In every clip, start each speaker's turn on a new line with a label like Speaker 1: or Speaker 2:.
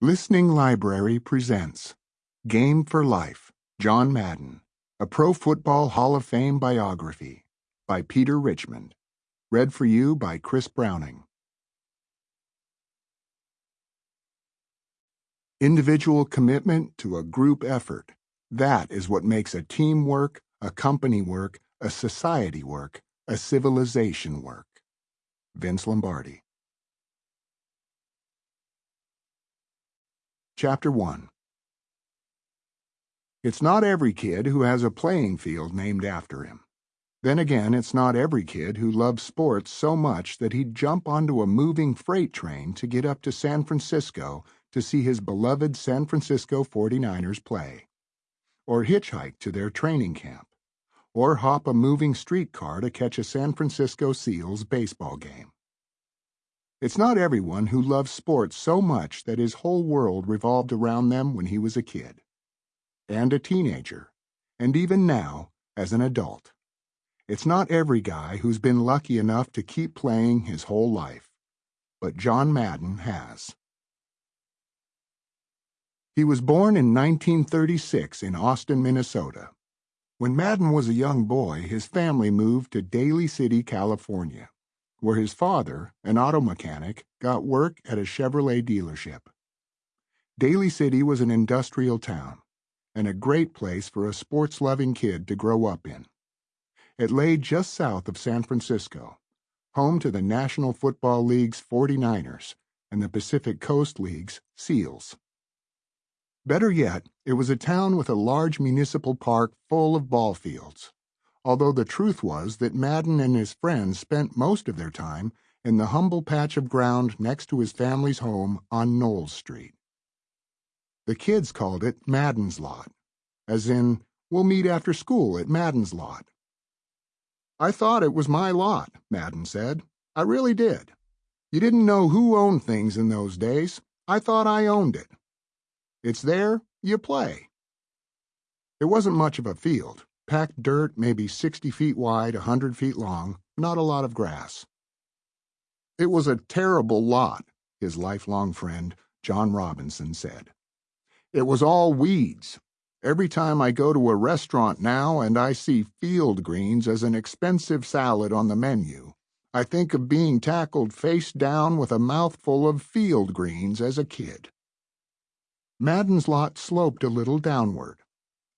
Speaker 1: Listening Library presents Game for Life John Madden, a Pro Football Hall of Fame biography by Peter Richmond. Read for you by Chris Browning. Individual commitment to a group effort. That is what makes a team work, a company work, a society work, a civilization work. Vince Lombardi. Chapter 1 It's not every kid who has a playing field named after him. Then again, it's not every kid who loves sports so much that he'd jump onto a moving freight train to get up to San Francisco to see his beloved San Francisco 49ers play, or hitchhike to their training camp, or hop a moving streetcar to catch a San Francisco Seals baseball game. It's not everyone who loves sports so much that his whole world revolved around them when he was a kid, and a teenager, and even now as an adult. It's not every guy who's been lucky enough to keep playing his whole life, but John Madden has. He was born in 1936 in Austin, Minnesota. When Madden was a young boy, his family moved to Daly City, California where his father, an auto mechanic, got work at a Chevrolet dealership. Daly City was an industrial town and a great place for a sports loving kid to grow up in. It lay just south of San Francisco, home to the National Football League's 49ers and the Pacific Coast League's SEALs. Better yet, it was a town with a large municipal park full of ball fields although the truth was that Madden and his friends spent most of their time in the humble patch of ground next to his family's home on Knowles Street. The kids called it Madden's Lot, as in, we'll meet after school at Madden's Lot. I thought it was my lot, Madden said. I really did. You didn't know who owned things in those days. I thought I owned it. It's there, you play. It wasn't much of a field, Packed dirt, maybe 60 feet wide, a 100 feet long, not a lot of grass. It was a terrible lot, his lifelong friend, John Robinson, said. It was all weeds. Every time I go to a restaurant now and I see field greens as an expensive salad on the menu, I think of being tackled face down with a mouthful of field greens as a kid. Madden's lot sloped a little downward.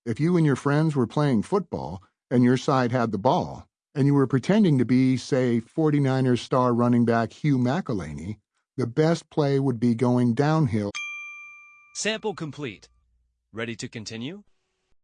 Speaker 1: If you and your friends were playing football and your side had the ball, and you were pretending to be, say, 49ers star running back Hugh McElhenny, the best play would be going downhill.
Speaker 2: Sample complete. Ready to continue?